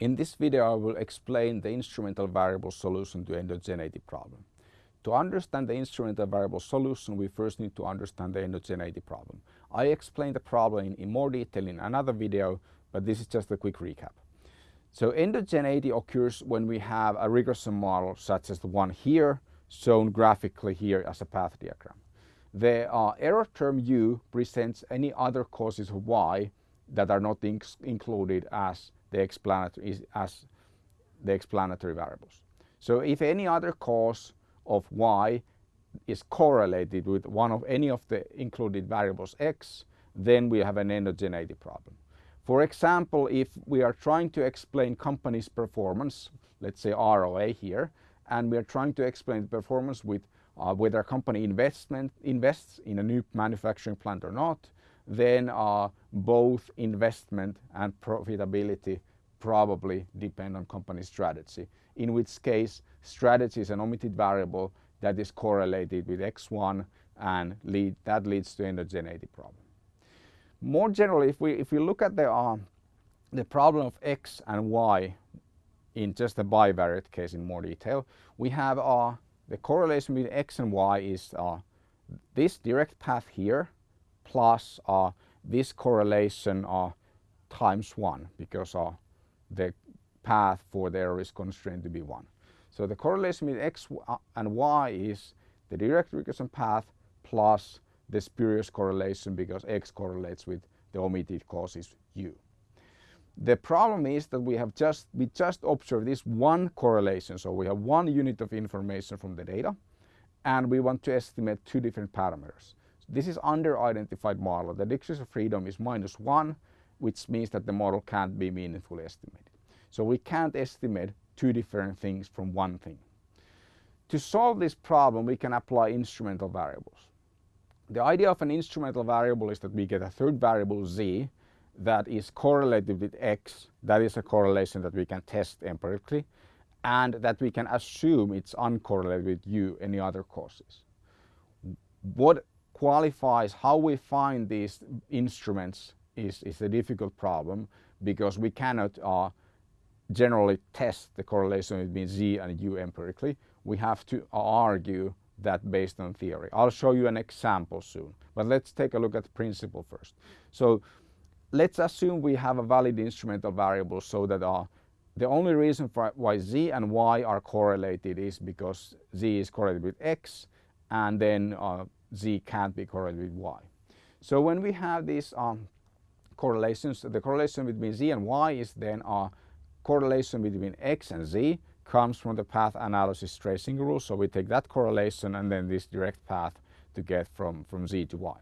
In this video I will explain the instrumental variable solution to endogeneity problem. To understand the instrumental variable solution we first need to understand the endogeneity problem. I explained the problem in, in more detail in another video but this is just a quick recap. So endogeneity occurs when we have a regression model such as the one here shown graphically here as a path diagram. The uh, error term u presents any other causes of y that are not in included as the explanatory as the explanatory variables. So if any other cause of y is correlated with one of any of the included variables x, then we have an endogeneity problem. For example, if we are trying to explain company's performance, let's say ROA here, and we are trying to explain the performance with uh, whether a company investment invests in a new manufacturing plant or not, then uh, both investment and profitability probably depend on company strategy, in which case strategy is an omitted variable that is correlated with X1 and lead, that leads to endogeneity problem. More generally, if we, if we look at the, uh, the problem of X and Y in just a bivariate case in more detail, we have uh, the correlation between X and Y is uh, this direct path here plus uh, this correlation uh, times 1 because the path for the error is constrained to be 1. So the correlation with x uh, and y is the direct regression path plus the spurious correlation because x correlates with the omitted causes u. The problem is that we have just we just observed this one correlation so we have one unit of information from the data and we want to estimate two different parameters. This is under identified model. The degrees of freedom is minus one, which means that the model can't be meaningfully estimated. So we can't estimate two different things from one thing. To solve this problem, we can apply instrumental variables. The idea of an instrumental variable is that we get a third variable z that is correlated with x. That is a correlation that we can test empirically and that we can assume it's uncorrelated with u, any other causes. What qualifies how we find these instruments is, is a difficult problem because we cannot uh, generally test the correlation between Z and U empirically. We have to argue that based on theory. I'll show you an example soon, but let's take a look at the principle first. So let's assume we have a valid instrumental variable so that uh, the only reason for why Z and Y are correlated is because Z is correlated with X and then uh, z can't be correlated with y. So when we have these um, correlations, the correlation between z and y is then a correlation between x and z comes from the path analysis tracing rule. So we take that correlation and then this direct path to get from, from z to y.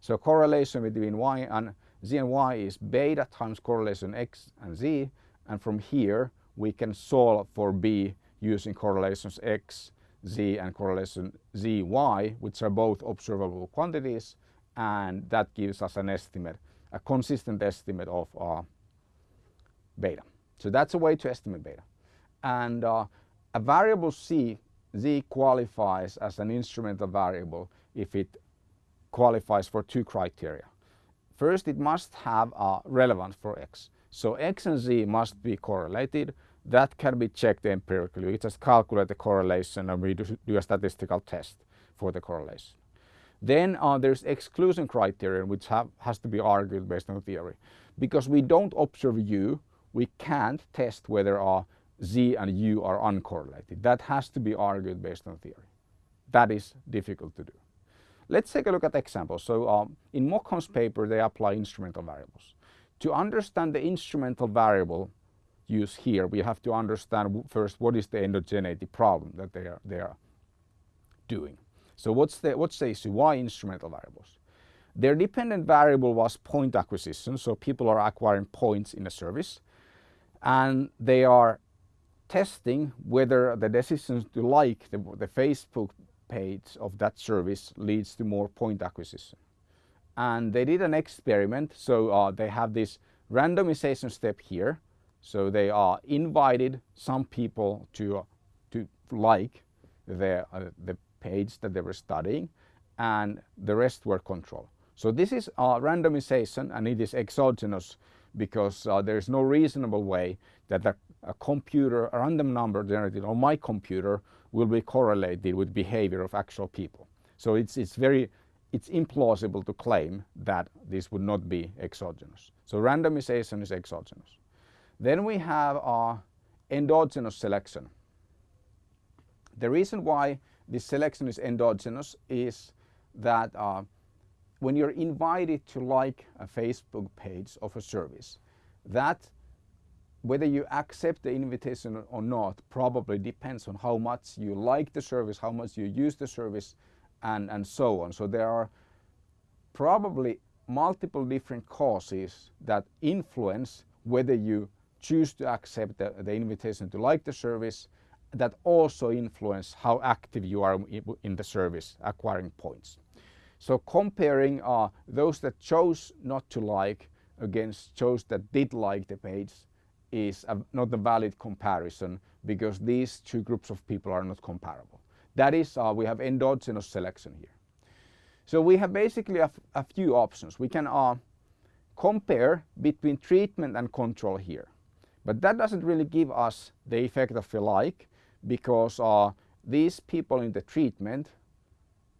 So correlation between y and z and y is beta times correlation x and z and from here we can solve for b using correlations x z and correlation zy, which are both observable quantities, and that gives us an estimate, a consistent estimate of uh, beta. So that's a way to estimate beta. And uh, a variable c, z qualifies as an instrumental variable if it qualifies for two criteria. First, it must have a relevance for x. So x and z must be correlated that can be checked empirically. We just calculate the correlation and we do, do a statistical test for the correlation. Then uh, there's exclusion criterion which have, has to be argued based on theory. Because we don't observe U, we can't test whether uh, Z and U are uncorrelated. That has to be argued based on theory. That is difficult to do. Let's take a look at examples. So um, in Mochon's paper they apply instrumental variables. To understand the instrumental variable use here, we have to understand first what is the endogeneity problem that they are, they are doing. So what's the, what's the issue? Why instrumental variables? Their dependent variable was point acquisition, so people are acquiring points in a service and they are testing whether the decision to like the, the Facebook page of that service leads to more point acquisition. And they did an experiment, so uh, they have this randomization step here so they are invited some people to, uh, to like the, uh, the page that they were studying and the rest were control. So this is a randomization and it is exogenous because uh, there is no reasonable way that a, a, computer, a random number generated on my computer will be correlated with behavior of actual people. So it's, it's very, it's implausible to claim that this would not be exogenous. So randomization is exogenous. Then we have our endogenous selection. The reason why this selection is endogenous is that uh, when you're invited to like a Facebook page of a service, that whether you accept the invitation or not probably depends on how much you like the service, how much you use the service, and, and so on. So there are probably multiple different causes that influence whether you choose to accept the, the invitation to like the service that also influence how active you are in the service acquiring points. So comparing uh, those that chose not to like against those that did like the page is a, not a valid comparison because these two groups of people are not comparable. That is, uh, we have endogenous selection here. So we have basically a, a few options. We can uh, compare between treatment and control here. But that doesn't really give us the effect of a like because uh, these people in the treatment,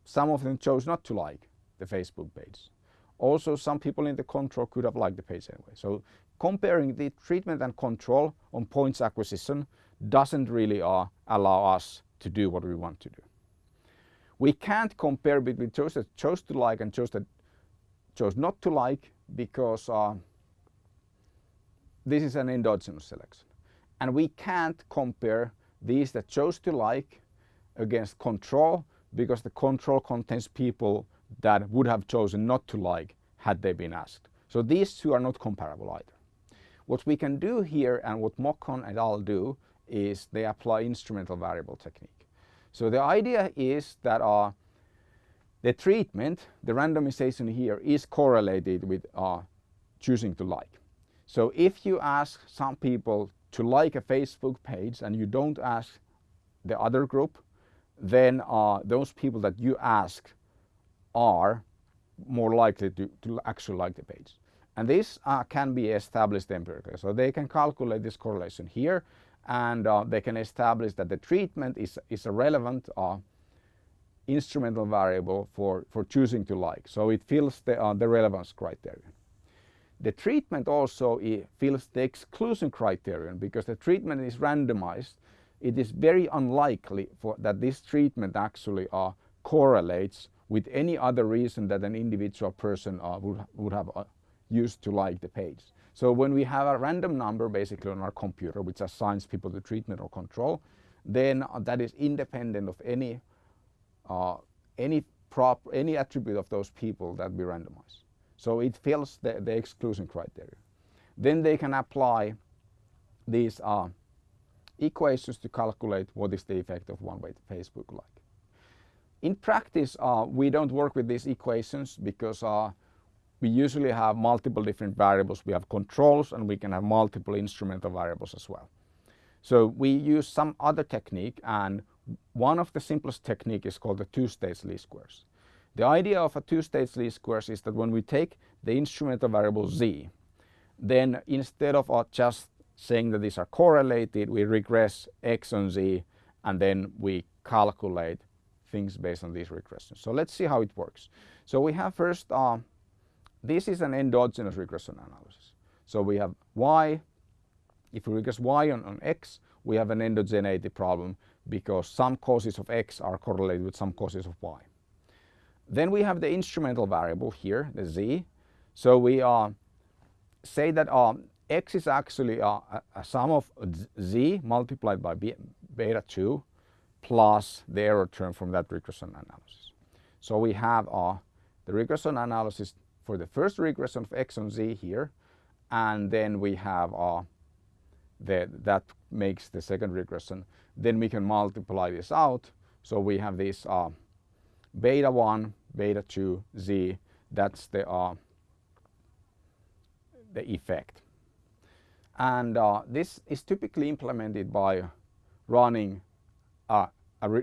some of them chose not to like the Facebook page. Also, some people in the control could have liked the page anyway. So comparing the treatment and control on points acquisition doesn't really uh, allow us to do what we want to do. We can't compare between those that chose to like and those that chose not to like because uh, this is an endogenous selection. And we can't compare these that chose to like against control because the control contains people that would have chosen not to like had they been asked. So these two are not comparable either. What we can do here and what Mochon et al. do is they apply instrumental variable technique. So the idea is that uh, the treatment, the randomization here is correlated with uh, choosing to like. So if you ask some people to like a Facebook page and you don't ask the other group, then uh, those people that you ask are more likely to, to actually like the page. And this uh, can be established empirically. So they can calculate this correlation here and uh, they can establish that the treatment is, is a relevant uh, instrumental variable for, for choosing to like. So it fills the, uh, the relevance criterion. The treatment also fills the exclusion criterion because the treatment is randomized. It is very unlikely for, that this treatment actually uh, correlates with any other reason that an individual person uh, would, would have uh, used to like the page. So when we have a random number basically on our computer which assigns people to treatment or control, then uh, that is independent of any uh, any prop any attribute of those people that we randomize. So it fills the, the exclusion criteria. Then they can apply these uh, equations to calculate what is the effect of one-way Facebook like. In practice, uh, we don't work with these equations because uh, we usually have multiple different variables. We have controls and we can have multiple instrumental variables as well. So we use some other technique and one of the simplest technique is called the two-stage least squares. The idea of a two-stage least squares is that when we take the instrumental variable z, then instead of uh, just saying that these are correlated, we regress x on z and then we calculate things based on these regressions. So let's see how it works. So we have first, uh, this is an endogenous regression analysis. So we have y, if we regress y on, on x, we have an endogeneity problem because some causes of x are correlated with some causes of y. Then we have the instrumental variable here, the z. So we uh, say that uh, x is actually uh, a sum of z multiplied by beta 2 plus the error term from that regression analysis. So we have uh, the regression analysis for the first regression of x on z here and then we have uh, the, that makes the second regression. Then we can multiply this out. So we have this uh, beta 1, beta 2, z, that's the, uh, the effect. And uh, this is typically implemented by running uh,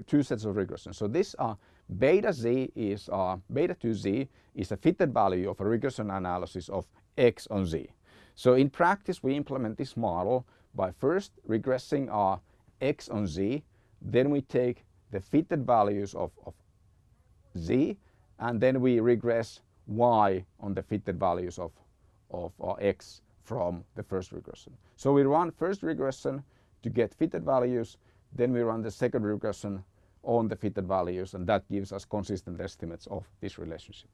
two sets of regressions. So this uh, beta z is uh, beta 2z is a fitted value of a regression analysis of x on z. So in practice, we implement this model by first regressing our x on z, then we take the fitted values of, of z, and then we regress y on the fitted values of, of x from the first regression. So we run first regression to get fitted values, then we run the second regression on the fitted values and that gives us consistent estimates of this relationship.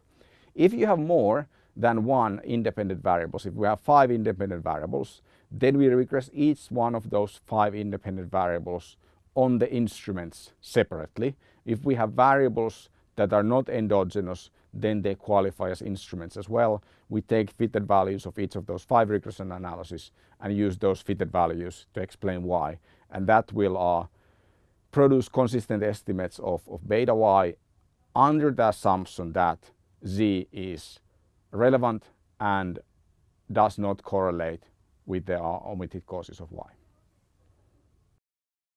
If you have more than one independent variables, if we have five independent variables, then we regress each one of those five independent variables on the instruments separately. If we have variables that are not endogenous, then they qualify as instruments as well. We take fitted values of each of those five regression analyses and use those fitted values to explain why. And that will uh, produce consistent estimates of, of beta y under the assumption that z is relevant and does not correlate with the uh, omitted causes of y.